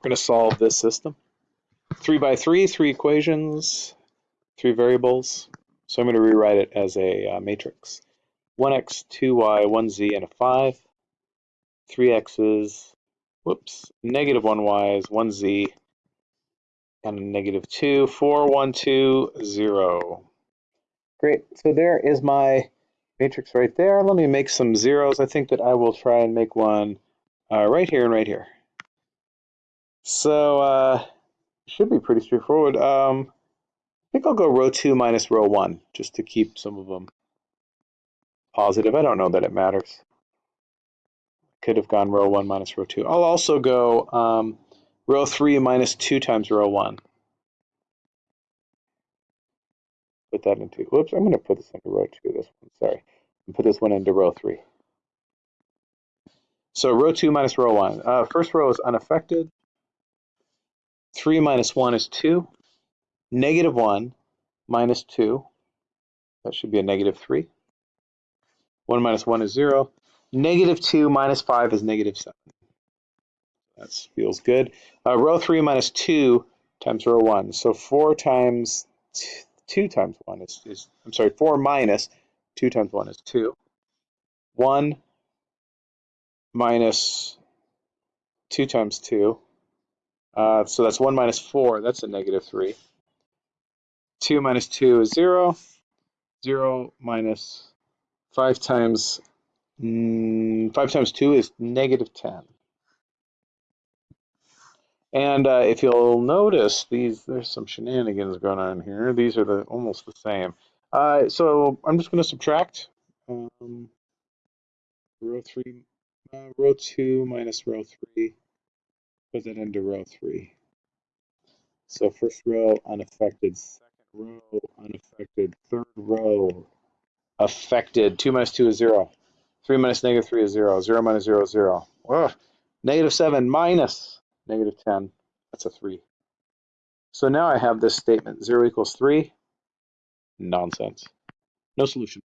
We're going to solve this system. Three by three, three equations, three variables. So I'm going to rewrite it as a uh, matrix. 1x, 2y, 1z, and a 5. 3x's, whoops, negative 1y's, 1z, and a negative 2, 4, 1, 2, 0. Great, so there is my matrix right there. Let me make some zeros. I think that I will try and make one uh, right here and right here. So uh, should be pretty straightforward. Um, I think I'll go row 2 minus row 1 just to keep some of them positive. I don't know that it matters. Could have gone row 1 minus row 2. I'll also go um, row 3 minus 2 times row 1. Put that into, whoops, I'm going to put this into row 2, this one, sorry. And put this one into row 3. So row 2 minus row 1. Uh, first row is unaffected. 3 minus 1 is 2. Negative 1 minus 2. That should be a negative 3. 1 minus 1 is 0. Negative 2 minus 5 is negative 7. That feels good. Uh, row 3 minus 2 times row 1. So 4 times 2 times 1 is, is, I'm sorry, 4 minus 2 times 1 is 2. 1 minus 2 times 2 uh, so that's 1 minus 4, that's a negative 3. 2 minus 2 is 0. 0 minus 5 times mm, 5 times 2 is negative 10. And uh, if you'll notice, these there's some shenanigans going on here. These are the almost the same. Uh, so I'm just going to subtract um, row 3, uh, row 2 minus row 3 put that into row three. So first row unaffected, second row unaffected, third row affected. Two minus two is zero. Three minus negative three is zero. Zero minus zero is zero. Ugh. Negative seven minus negative 10, that's a three. So now I have this statement, zero equals three, nonsense. No solution.